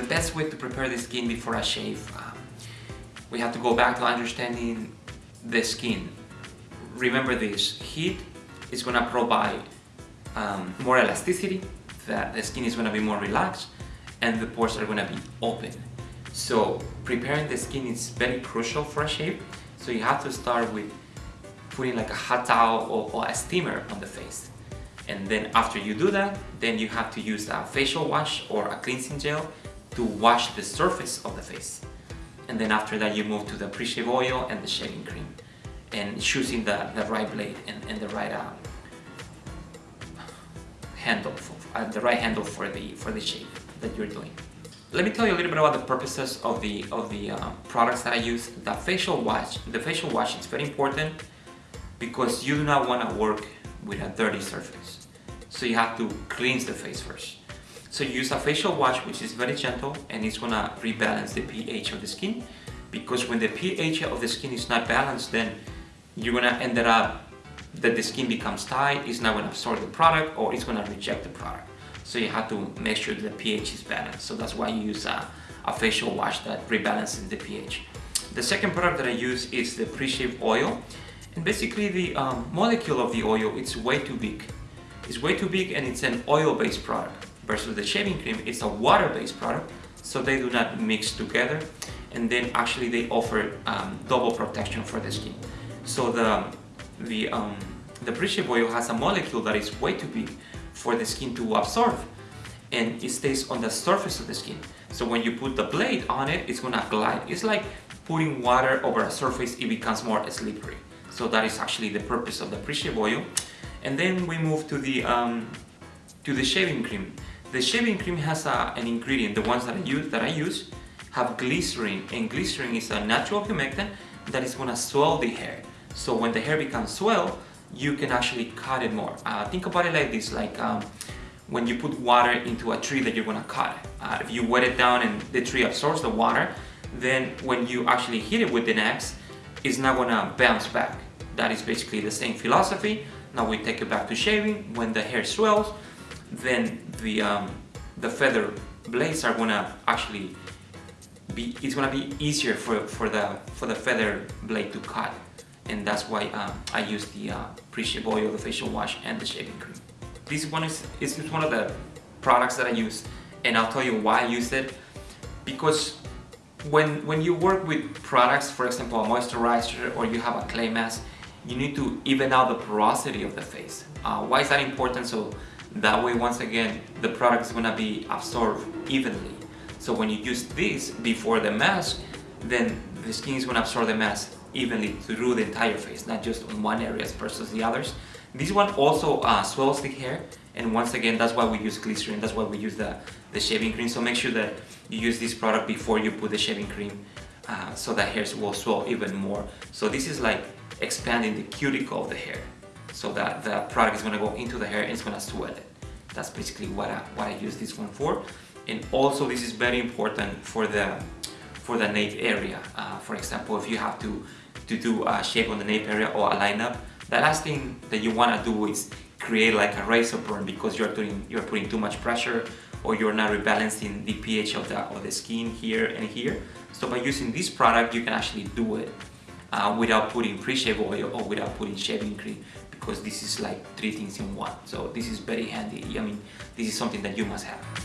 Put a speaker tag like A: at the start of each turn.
A: The best way to prepare the skin before a shave, um, we have to go back to understanding the skin. Remember this, heat is gonna provide um, more elasticity, that the skin is gonna be more relaxed, and the pores are gonna be open. So preparing the skin is very crucial for a shave. So you have to start with putting like a hot towel or, or a steamer on the face. And then after you do that, then you have to use a facial wash or a cleansing gel to wash the surface of the face. And then after that you move to the pre-shave oil and the shaving cream and choosing the, the right blade and, and the right uh, handle, for, uh, the right handle for the, for the shave that you're doing. Let me tell you a little bit about the purposes of the of the uh, products that I use. The facial wash, the facial wash is very important because you do not want to work with a dirty surface. So you have to cleanse the face first. So you use a facial wash which is very gentle and it's gonna rebalance the pH of the skin because when the pH of the skin is not balanced then you're gonna end up that the skin becomes tight, it's not gonna absorb the product or it's gonna reject the product. So you have to make sure the pH is balanced. So that's why you use a, a facial wash that rebalances the pH. The second product that I use is the pre-shave oil. And basically the um, molecule of the oil, it's way too big. It's way too big and it's an oil-based product versus the shaving cream, it's a water-based product. So they do not mix together. And then actually they offer um, double protection for the skin. So the, the, um, the pre-shave oil has a molecule that is way too big for the skin to absorb and it stays on the surface of the skin. So when you put the blade on it, it's gonna glide. It's like putting water over a surface, it becomes more slippery. So that is actually the purpose of the pre-shave oil. And then we move to the, um, to the shaving cream. The shaving cream has a, an ingredient, the ones that I use, that I use have glycerin and glycerin is a natural humectant that is gonna swell the hair. So when the hair becomes swell, you can actually cut it more. Uh, think about it like this, like um, when you put water into a tree that you're gonna cut. Uh, if you wet it down and the tree absorbs the water, then when you actually hit it with an axe, it's not gonna bounce back. That is basically the same philosophy. Now we take it back to shaving. When the hair swells, then the, um, the feather blades are gonna actually be, it's gonna be easier for, for, the, for the feather blade to cut and that's why um, I use the uh, pre-shave oil, the facial wash, and the shaving cream. This one is, is one of the products that I use, and I'll tell you why I use it. Because when, when you work with products, for example, a moisturizer or you have a clay mask, you need to even out the porosity of the face. Uh, why is that important? So that way, once again, the product is gonna be absorbed evenly. So when you use this before the mask, then the skin is gonna absorb the mask evenly through the entire face, not just on one area versus the others. This one also uh, swells the hair and once again that's why we use glycerin, that's why we use the, the shaving cream. So make sure that you use this product before you put the shaving cream uh, so that hairs will swell even more. So this is like expanding the cuticle of the hair so that the product is going to go into the hair and it's going to swell it. That's basically what I, what I use this one for. And also this is very important for the for the nape area. Uh, for example, if you have to, to do a shape on the nape area or a lineup, the last thing that you want to do is create like a razor burn because you're doing you're putting too much pressure or you're not rebalancing the pH of the, of the skin here and here. So by using this product, you can actually do it uh, without putting pre-shave oil or without putting shaving cream because this is like three things in one. So this is very handy. I mean, this is something that you must have.